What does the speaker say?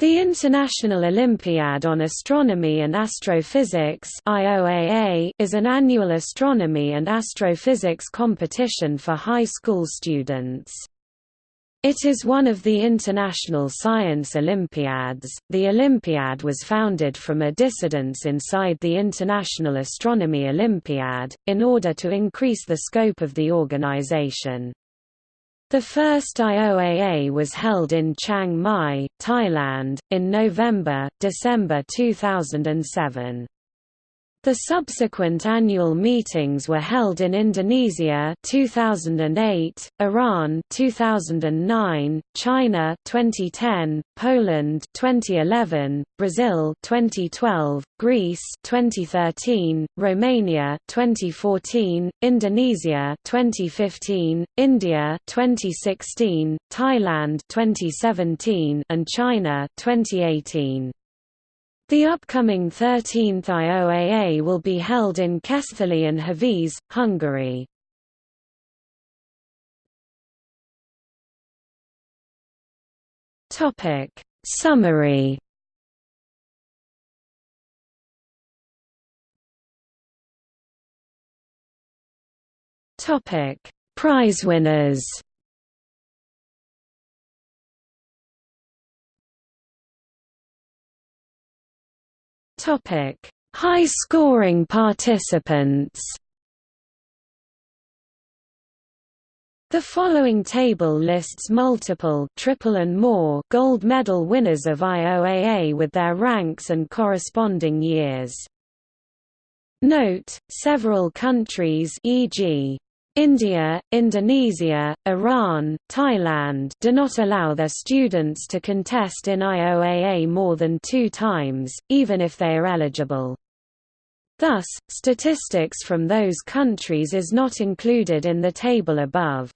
The International Olympiad on Astronomy and Astrophysics is an annual astronomy and astrophysics competition for high school students. It is one of the International Science Olympiads. The Olympiad was founded from a dissidence inside the International Astronomy Olympiad, in order to increase the scope of the organization. The first IOAA was held in Chiang Mai, Thailand, in November, December 2007. The subsequent annual meetings were held in Indonesia 2008, Iran 2009, China 2010, Poland 2011, Brazil 2012, Greece 2013, Romania 2014, Indonesia 2015, India 2016, Thailand 2017 and China 2018. The upcoming 13th IOAA will be held in Keszthely and Hévíz, Hungary. Topic. Summary. Topic. Prize winners Topic: High-scoring participants. The following table lists multiple triple and more gold medal winners of IOAA with their ranks and corresponding years. Note, several countries e.g. India, Indonesia, Iran, Thailand do not allow their students to contest in IOAA more than two times, even if they are eligible. Thus, statistics from those countries is not included in the table above.